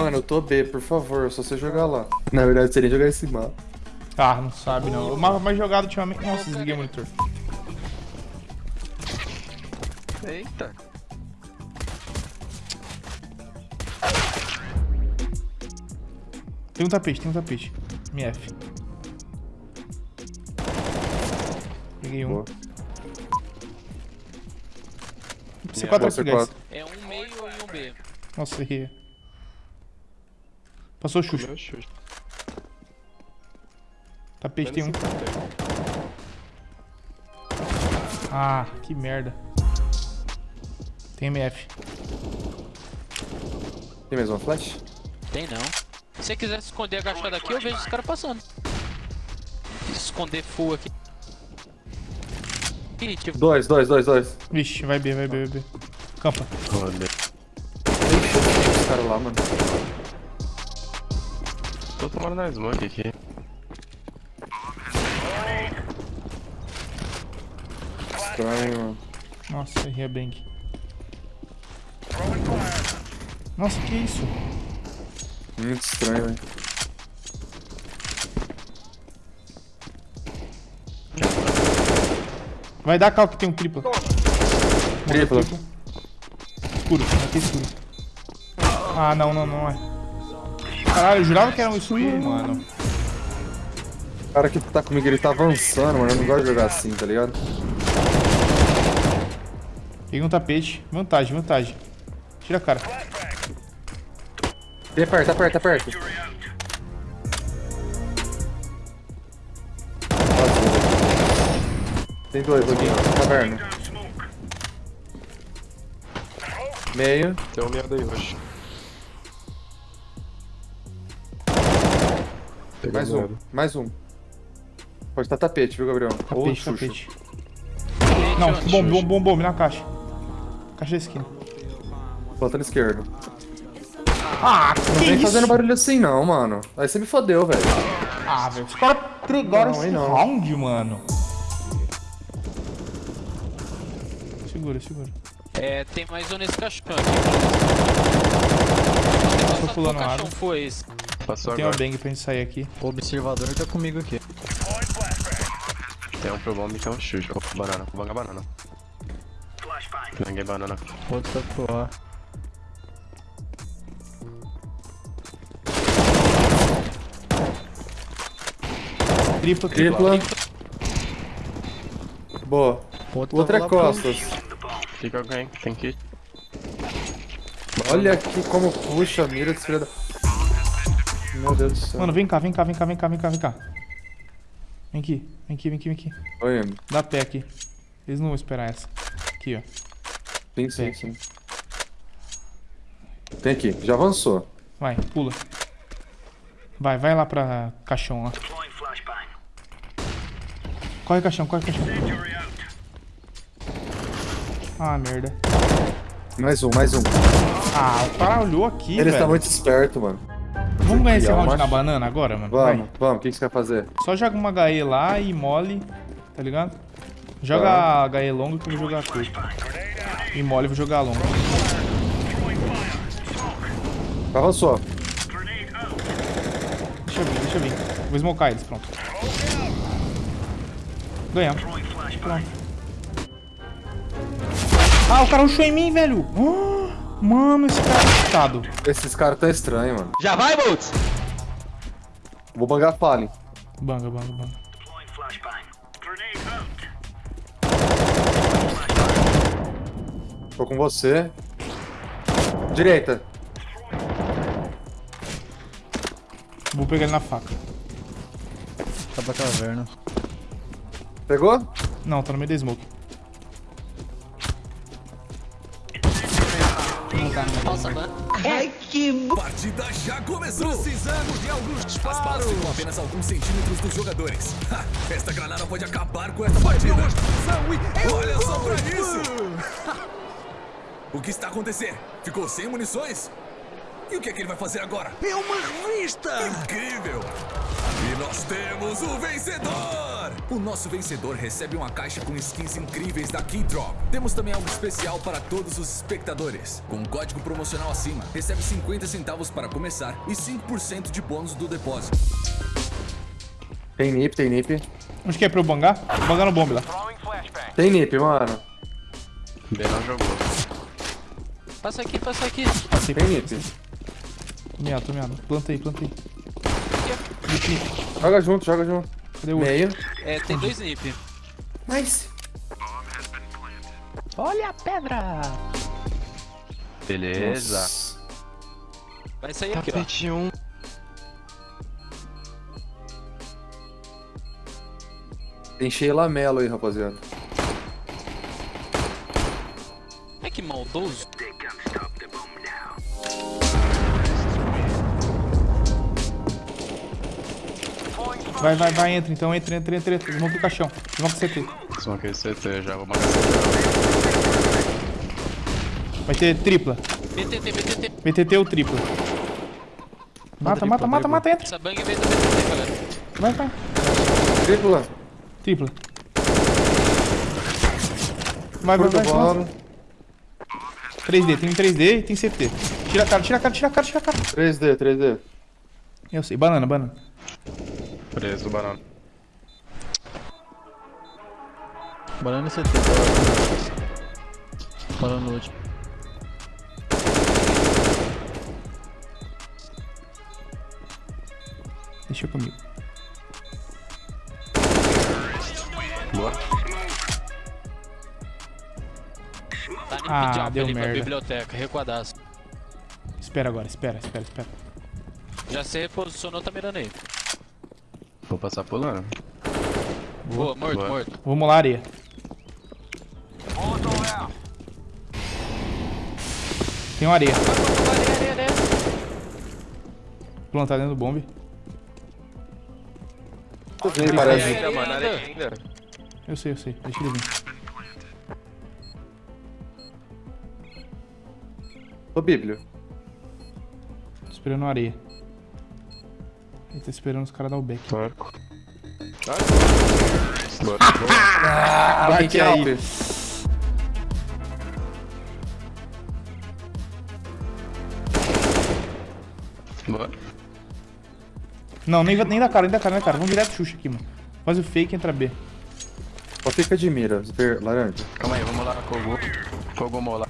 Mano, eu tô B, por favor, só você jogar lá. Na verdade, seria jogar esse mapa. Ah, não sabe não. O mapa mais jogado ultimamente. Nossa, desliguei o monitor. Eita. Tem um tapete, tem um tapete. MF. Peguei um. Boa. C4 Boa, aqui, guys. C4. É um meio e um B. Nossa, errei. Passou o Xuxa. Meu chute. Tapete tem um. Ah, que merda. Tem MF. Tem mais uma flash? Tem não. Se você quiser se esconder agachado aqui, eu vejo os caras passando. Se esconder full aqui. Ih, tipo, Dois, dois, dois, dois. Vixe, vai B, vai B, vai B. Campa. Olha. Os caras lá, mano. Tô tomando na smoke aqui. Estranho, mano. Nossa, errei a bank. Nossa, que isso? Muito estranho, velho. Vai dar cal que tem um tripla. Tripla. Escuro, aqui escuro. Ah, não, não, não é. Caralho, eu jurava que era um escuro, mano. O cara que tá comigo, ele tá avançando, mano. Eu não gosto de jogar assim, tá ligado? Peguei um tapete. Vantagem, vantagem. Tira a cara. Tem perto, tá perto, tá perto. Tem dois, Loguinho. Caverna. Meio. Tem um medo aí, roxo. Pegou Mais um. Mais um. Pode estar tapete, viu, Gabriel? Ou Tapete, Xuxa. tapete. Não, bom, bom, bom, bom, na caixa. Caixa da esquina. Botando esquerdo. Ah, Não que vem isso? fazendo barulho assim não, mano. Aí você me fodeu, velho. Ah, velho. Os caras Não, aí esse não. round, mano. Segura, segura. é, tem mais um nesse caixão aqui. Tô pulando a caixão água. foi esse? Passou Tem uma bang pra gente sair aqui. O observador tá comigo aqui. Tem um pro bomb que é um chute. Opa, banana. Vou bangar banana. Banguei banana. Outro tá pro A. Tripla, tripla. Boa. Outro O outro é pro- costas. Fica alguém. Tem kit. Olha aqui como puxa a mira desse filho da... Meu Deus do céu. Mano, vem cá, vem cá, vem cá, vem cá, vem cá, vem cá. Vem aqui, vem aqui, vem aqui, vem aqui. Oi, Dá pé aqui. Eles não vão esperar essa. Aqui, ó. sim, sim, sim. Tem aqui, já avançou. Vai, pula. Vai, vai lá pra caixão lá. Corre caixão, corre caixão. Ah, merda. Mais um, mais um. Ah, o cara olhou aqui, Ele velho. tá muito esperto, mano. Vamos ganhar esse round na banana agora, mano? Vamos, vamos. O que que você quer fazer? Só joga uma HE lá e mole, tá ligado? Joga Tá. a HE longa que eu vou jogar a curta. E mole eu vou jogar a longa. Avançou. Deixa eu vir, deixa eu vir. Vou smocar eles, pronto. Ganhamos. Pronto. Ah, o cara rushou em mim, velho. Ah, mano, esse cara é. Esses caras tão estranhos, mano. Já vai, Boltz? Vou bangar Fallen. Banga, banga, banga. Tô com você. Direita. Vou pegar ele na faca. Tá pra caverna. Pegou? Não, tá no meio da smoke. Partida já começou! Precisamos de alguns disparos! As balas ficam apenas alguns centímetros dos jogadores. Ha, esta granada pode acabar com esta partida! Olha só pra isso! o que está acontecendo? Ficou sem munições? E o que é que ele vai fazer agora? É uma revista! Incrível! Nós temos o vencedor! o nosso vencedor recebe uma caixa com skins incríveis da Keydrop. Temos também algo especial para todos os espectadores. Com um código promocional acima, recebe 50 centavos para começar e 5% de bônus do depósito. Tem nip, tem nip. Onde que é pra eu bangar? Vou bangar no bombe lá. Tem nip, mano. B não jogou. Passa aqui, passa aqui. Passei, Tem nip. Tô meado, tô meado. Planta aí, Nip, nip. Joga junto, joga junto. Cadê o outro? Meio. É, tem dois nip. Nice. Olha a pedra! Beleza. Vai sair aqui, ó. Tapete 1. Tem Sheila Mello aí, rapaziada. É que maldoso. Vai, vai, vai, entra então, entra, entra, entra, entra. Vamos pro caixão. Vamos pro CT. Smoke CT já, vou marcar Vai ter tripla. BTT, BTT. BTT ou tripla. Mata, mata, mata, mata, entra. Essa bang veio do BTT, galera. Vai, vai. Tripla. Tripla. Vai, vai, vai. bola. vai. 3D, tem um 3D e tem CT. Tira a cara, tira a cara, tira a cara, tira a cara. 3D, 3D. Eu sei, banana, banana. Preso do banana. Banana e CT. Banana no último. Deixa comigo. Boa. Tá Ah, deu merda. biblioteca, recuadaço. Espera agora, espera, espera, espera. Já se reposicionou, tá mirando aí. Vou passar pulando. Boa, morto, Boa. morto. Vamos lá, areia. Tem uma areia. Areia, areia, areia. Plantar dentro do bombe. Tô vendo, Areia, parece. Ainda, mano, areia ainda. Eu sei, eu sei. Deixa ele vir. Ô, Bíblio. Tô esperando a areia. Ele tá esperando os caras dar o back. Porco. Boa. Vai que aí. Alpe. Boa. Não, nem, nem da cara, nem da cara, nem da cara. Vamos direto Xuxa aqui, mano. Faz o fake e entra B. Só fica de mira, ver, laranja. Calma aí, vamos lá, Kogu. Kogu mola.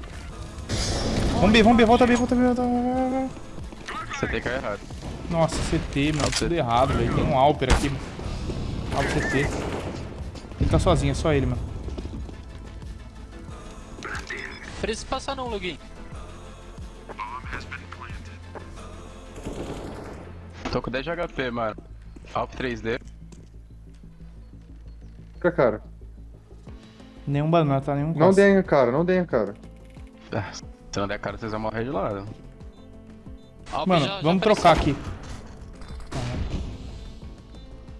Vamos B, vamos B, volta B, volta B, volta B. Você tem que errado. Nossa, CT, mano. Tudo errado, velho. Tem um Alper aqui, mano. Alper CT. Ele tá sozinho, é só ele, mano. Precisa passar não, Login. Tô com 10 de HP, mano. Alp 3D. Fica, cara. Nenhum banana, tá? Nenhum Não denha, cara, não denha, cara. Ah, Se não der cara, vocês vão morrer de lado. Mano, já- já vamos apareceu. trocar aqui.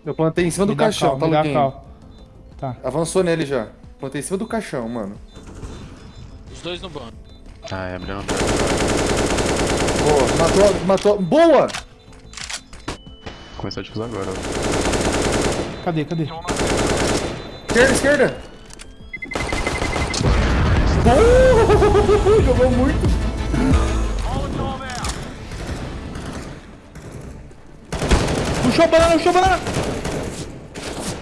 Eu plantei em cima do Me caixão, cal, tá, cal. Tá. Avançou nele já. Plantei em cima do caixão, mano. Os dois no banco. Ah, é, abrindo. Boa, matou, matou. Boa! Começou a difusar agora. ó. Cadê, cadê? Esquerda, esquerda! Boa! Jogou muito. Puxou a banana, puxou a banana!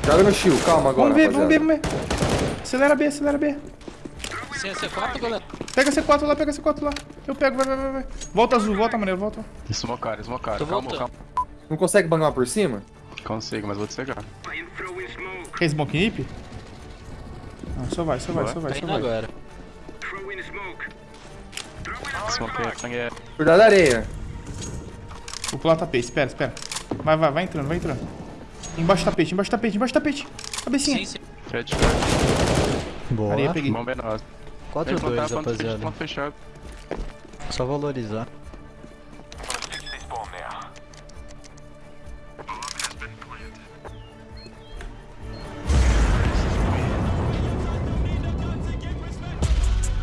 Joga no shield, calma agora, Vamos ver, vamos ver, vamos ver. Acelera B, acelera B. Sem C4, galera. Pega C4 lá, pega C4 lá. Eu pego, vai, vai, vai, vai. Volta azul, volta maneiro, volta. Smocar, smocar. Tô Calma, voltando. calma. Não consegue bangar por cima? Consigo, mas vou te cegar. Quer smoke nip? Não, só vai, só vai, Boa. só vai, Tá só vai. agora. Smoke, sangue é. Cuidado da areia. Vou pular o tapete, espera, espera. Vai, vai, vai entrando, vai entrando. Embaixo do tapete, embaixo do tapete, embaixo do tapete. Cabecinha. Sim, sim. Fred, Boa. Areia, peguei. bomba é nossa. 4-2, Vem plantar, ponto fechado, rapaziada. ponto fechado. Só valorizar.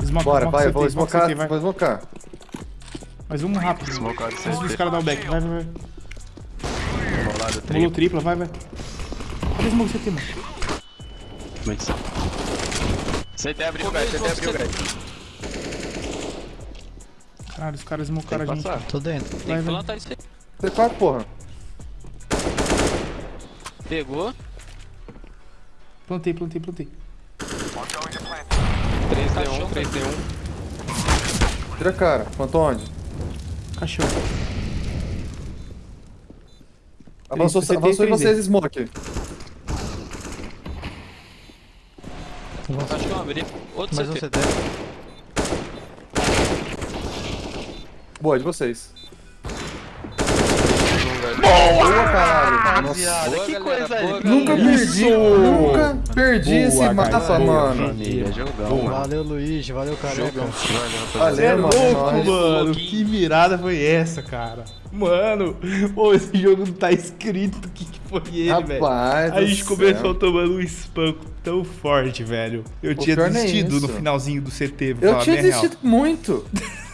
Smoke, Bora, smoke vai, CT, vou smoke smocar, vou smocar. Mais um rápido. Smocar de Antes dos caras dar o back, vai, vai, vai. Molado, Pulou triplo. tripla, vai, vai. Cadê o smoke CT, mano? Muito CT abriu o gás, CT abriu o gás. Caralho, os caras smocaram a Tem gente. passar. Tô dentro. Tem Vai, que vai. plantar isso aí. C4, porra. Pegou. Plantei, plantei, plantei. 3D1, 3D1. Tira a cara. Quanto onde? Cachorro. Avançou, e avançou em 3D. vocês, Smoke. Acho que eu abri. Outro Mais um CT. CT. Boa, de vocês. Boa, Nossa. Que galera, coisa boa. Nunca perdi, nunca perdi Boa, esse mapa, mano. Família, jogão, mano. Valeu, Luigi. Valeu, careca. Jogão. Valeu, rapaziada. É mano, louco, mano. Que mirada foi essa, cara? Mano, ô, esse jogo não tá escrito o que, que foi ele, velho. A gente céu. começou tomando um espanco tão forte, velho. Eu Pô, tinha desistido no isso. finalzinho do CT, Eu tinha a real. desistido muito.